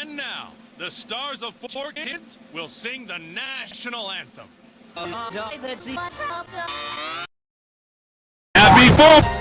And now, the stars of Four Kids will sing the national anthem. Happy Four